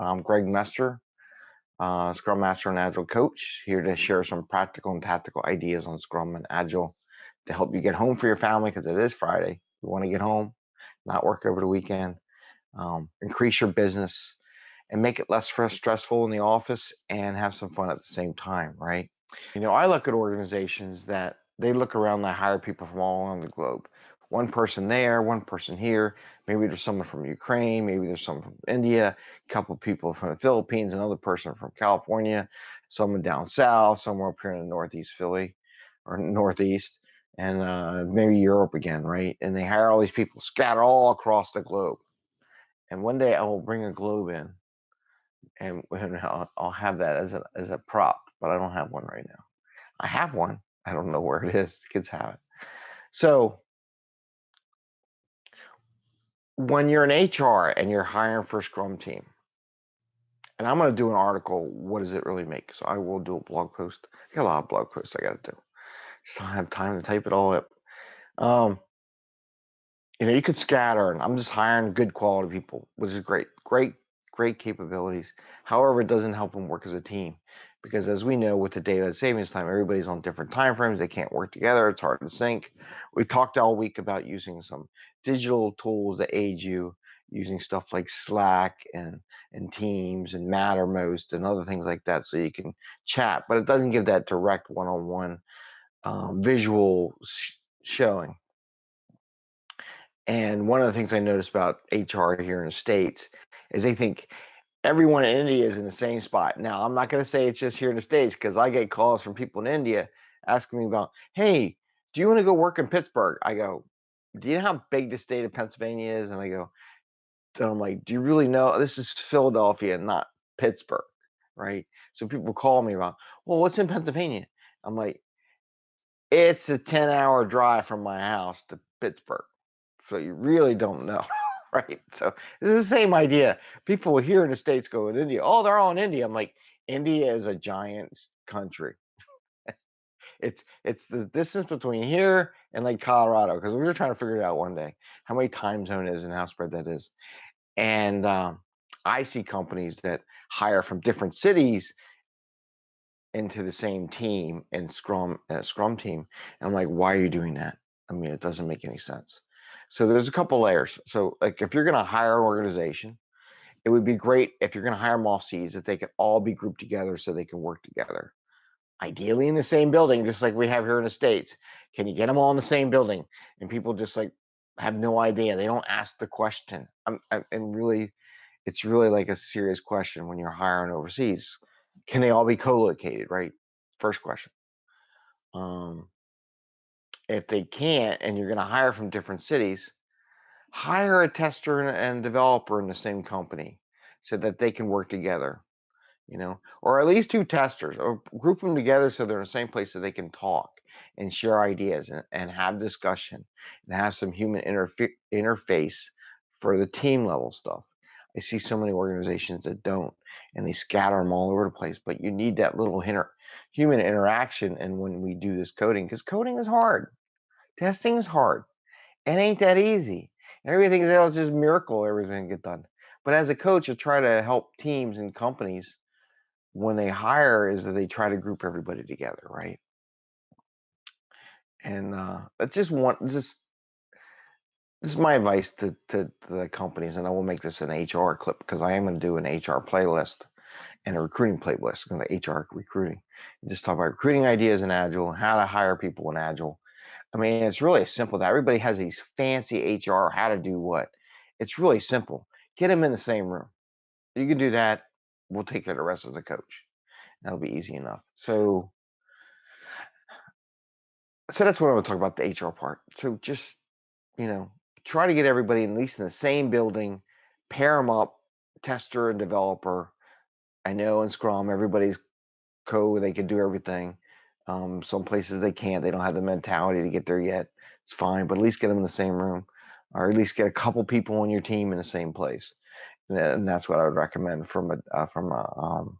I'm Greg Mester, uh, Scrum Master and Agile Coach, here to share some practical and tactical ideas on Scrum and Agile to help you get home for your family because it is Friday. You want to get home, not work over the weekend, um, increase your business, and make it less stressful in the office and have some fun at the same time, right? You know, I look at organizations that they look around, they hire people from all around the globe one person there, one person here. Maybe there's someone from Ukraine, maybe there's someone from India, a couple people from the Philippines, another person from California, someone down south, somewhere up here in the Northeast Philly or Northeast, and uh, maybe Europe again, right? And they hire all these people scattered all across the globe. And one day I will bring a globe in and, and I'll, I'll have that as a, as a prop, but I don't have one right now. I have one. I don't know where it is. The kids have it. So when you're an HR and you're hiring for a Scrum team, and I'm going to do an article, what does it really make? So I will do a blog post. I got a lot of blog posts I got to do. Just don't have time to type it all up. Um, you know, you could scatter, and I'm just hiring good quality people, which is great, great, great capabilities. However, it doesn't help them work as a team because, as we know, with the daylight savings time, everybody's on different time frames. They can't work together. It's hard to sync. We talked all week about using some digital tools that aid you using stuff like Slack and and Teams and Mattermost and other things like that, so you can chat. But it doesn't give that direct one-on-one um, visual sh- showing. And one of the things I noticed about HR here in the states is they think everyone in India is in the same spot. Now, I'm not going to say it's just here in the states because I get calls from people in India asking me about, "Hey, do you want to go work in Pittsburgh?" I go, do you know how big the state of Pennsylvania is? And I go, and I'm like, do you really know? This is Philadelphia, not Pittsburgh, right? So people call me about, well, what's in Pennsylvania? I'm like, it's a 10 hour drive from my house to Pittsburgh. So you really don't know, right? So it's the same idea. People here in the States go in India, oh, they're all in India. I'm like, India is a giant country. It's it's the distance between here and like Colorado because we were trying to figure it out one day how many time zone is and how spread that is. And um, I see companies that hire from different cities into the same team and Scrum uh, Scrum team. And I'm like, why are you doing that? I mean, it doesn't make any sense. So there's a couple layers. So like if you're going to hire an organization, it would be great if you're going to hire them seas if they could all be grouped together so they can work together ideally in the same building, just like we have here in the States. Can you get them all in the same building? And people just like have no idea. They don't ask the question. I'm, I'm and really, it's really like a serious question when you're hiring overseas. Can they all be co-located? Right. First question. Um, if they can't, and you're going to hire from different cities, hire a tester and developer in the same company so that they can work together you know, or at least two testers, or group them together so they're in the same place so they can talk and share ideas and, and have discussion and have some human interface for the team level stuff. I see so many organizations that don't, and they scatter them all over the place. But you need that little inter- human interaction. And when we do this coding, because coding is hard, testing is hard, it ain't that easy. Everything else oh, is just miracle, everything get done. But as a coach, I try to help teams and companies when they hire is that they try to group everybody together, right? And uh, that's just one, just this is my advice to, to, to the companies, and I will make this an HR clip because I am going to do an HR playlist and a recruiting playlist, going to HR recruiting. And just talk about recruiting ideas in Agile, how to hire people in Agile. I mean, it's really simple. That everybody has these fancy HR, how to do what. It's really simple. Get them in the same room. You can do that we'll take care of the rest as a coach. That'll be easy enough. So, so that's what I'm going to talk about the HR part. So just you know, try to get everybody at least in the same building, pair them up, tester and developer. I know in Scrum everybody's code; they can do everything. Um, some places they can't; they don't have the mentality to get there yet. It's fine, but at least get them in the same room, or at least get a couple people on your team in the same place and that's what I would recommend from a uh, from a um,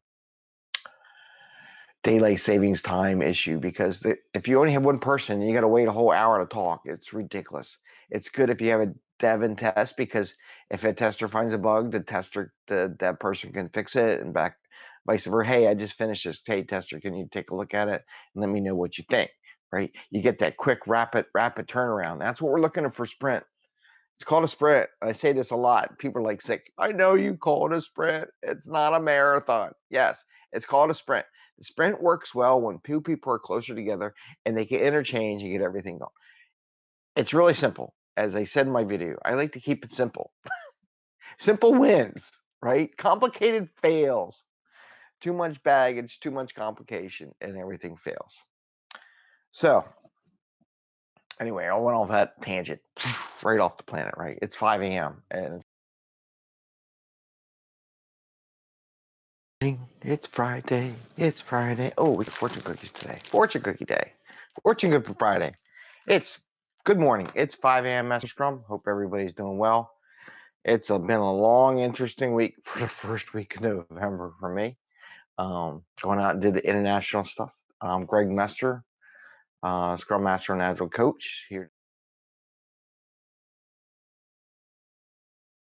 daylight savings time issue because the, if you only have one person you got to wait a whole hour to talk it's ridiculous it's good if you have a dev and test because If a tester finds a bug, the tester, the, that person can fix it and back vice versa. Hey, I just finished this. Hey, tester, can you take a look at it and let me know what you think? Right? You get that quick, rapid, rapid turnaround. That's what we're looking for sprint. It's called a sprint. I say this a lot. People are like sick. I know you call it a sprint. It's not a marathon. Yes, it's called a sprint. The sprint works well when two people are closer together and they can interchange and get everything going. It's really simple. As I said in my video, I like to keep it simple. simple wins, right? Complicated fails. Too much baggage, too much complication, and everything fails. So, anyway, I went off that tangent right off the planet, right? It's 5 a.m. and it's Friday. It's Friday. Oh, we got fortune cookies today. Fortune cookie day. Fortune cookie Friday. It's good morning. It's 5 a.m. Master Scrum. Hope everybody's doing well. It's a, been a long, interesting week for the first week of November for me. Um, going out and did the international stuff. Um, Greg Mester, uh, Scrum Master and Agile Coach here